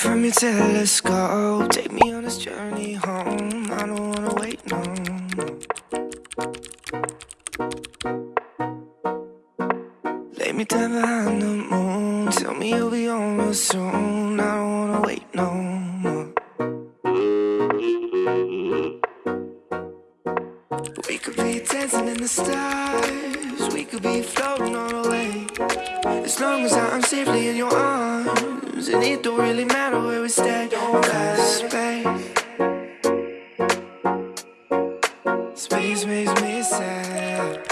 From your telescope, take me on this journey home. I don't wanna wait no more. Lay me down behind the moon, tell me you'll be on real soon. I don't wanna wait no more. We could be dancing in the stars, we could be floating on the way. As long as I'm safely in your arms, and it don't really matter where we stay. Cause space, space makes me sad.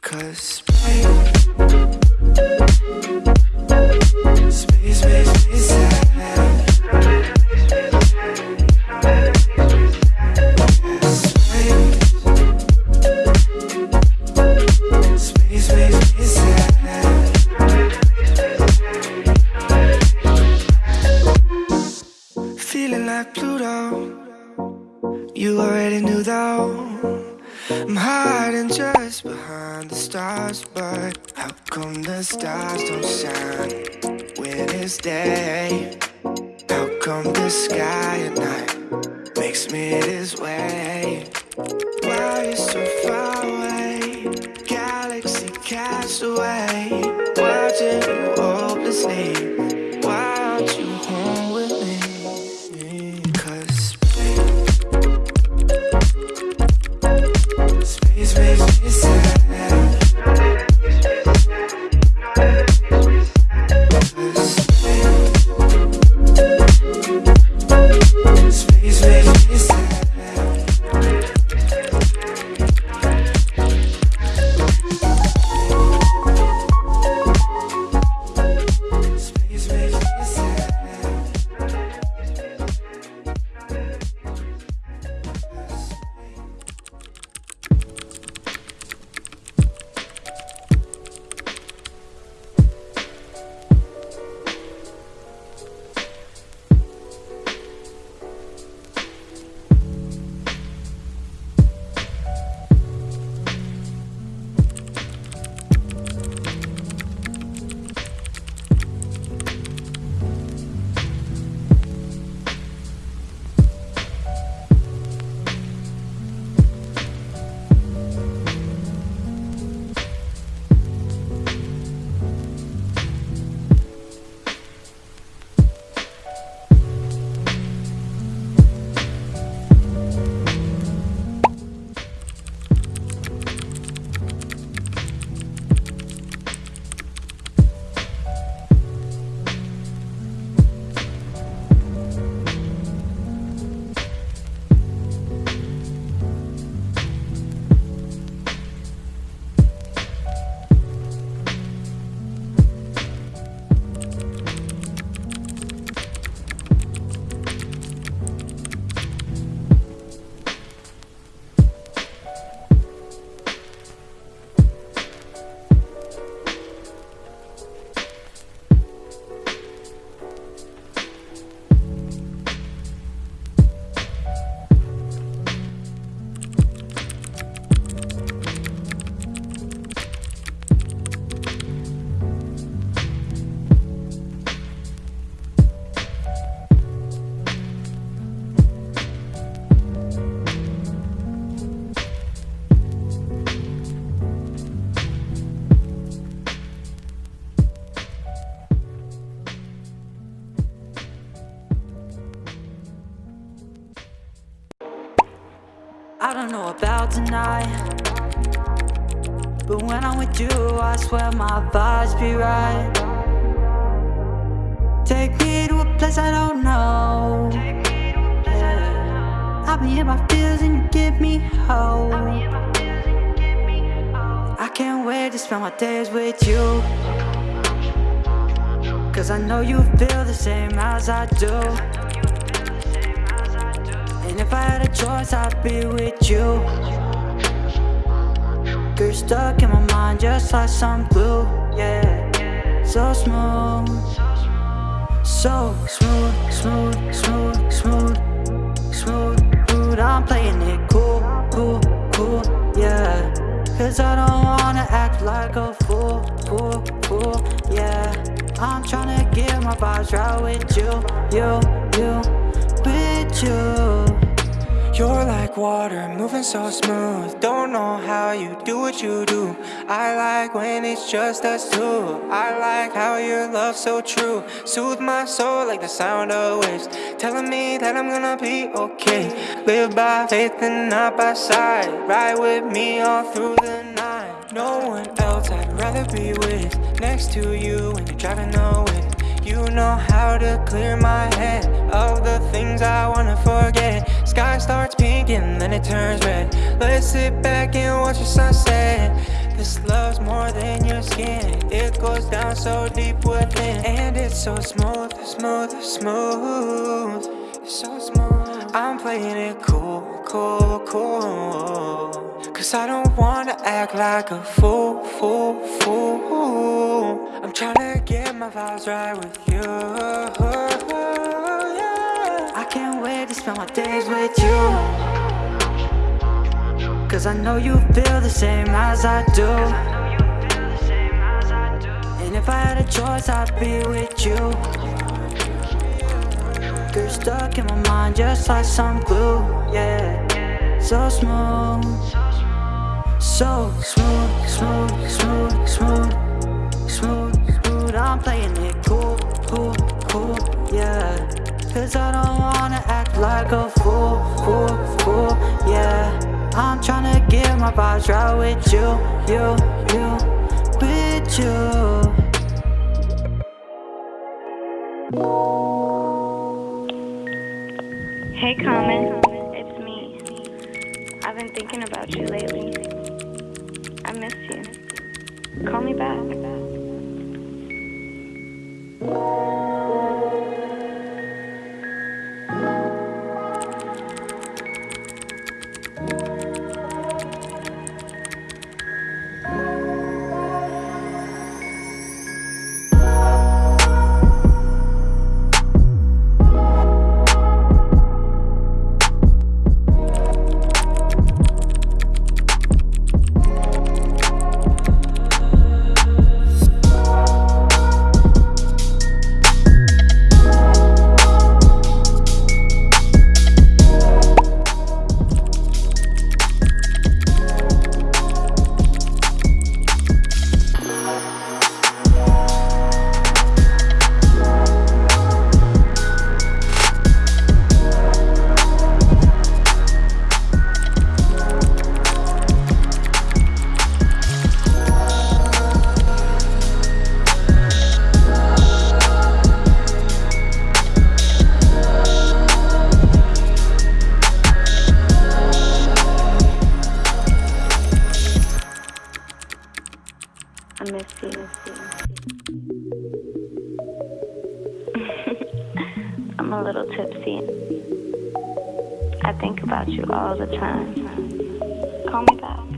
Cause space, space makes me sad. I'm hiding just behind the stars, but how come the stars don't shine when it's day? How come the sky at night makes me this way? Why you so far away? Galaxy cast away, tonight. But when I'm with you, I swear my vibes be right. Take me to a place I don't know. I'll be in my feels and you give me hope. I can't wait to spend my days with you. Cause I know you feel the same as I do. And if I had a choice, I'd be with you. You're stuck in my mind just like some glue, yeah. So smooth, so smooth, smooth, smooth, smooth, smooth, smooth. I'm playing it cool, cool, cool, yeah. Cause I don't wanna act like a fool, fool, fool, yeah. I'm trying to get my vibes right with you, you, you, with you. You're like water, moving so smooth. Don't know how you do what you do. I like when it's just us two. I like how your love's so true. Soothe my soul like the sound of waves. Telling me that I'm gonna be okay. Live by faith and not by sight. Ride with me all through the night. No one else I'd rather be with. Next to you when you're driving away. You know how to clear my head of the things I wanna forget. Sky starts pink and then it turns red. Let's sit back and watch the sunset. This love's more than your skin. It goes down so deep within. And it's so smooth, smooth, smooth. It's so smooth. I'm playing it cool, cool, cool. Cause I don't wanna act like a fool, fool, fool. I'm tryna get my vibes right with you. Can't wait to spend my days with you. Cause I know you feel the same as I do. And if I had a choice, I'd be with you. You're stuck in my mind just like some glue, yeah. So smooth, so smooth, smooth, smooth, smooth, smooth, smooth. I'm playing it cool, cool, cool, yeah. Cause I don't wanna act like a fool, fool, fool, yeah. I'm tryna get my vibes right with you, you, you, I'm a little tipsy. I think about you all the time. Call me back.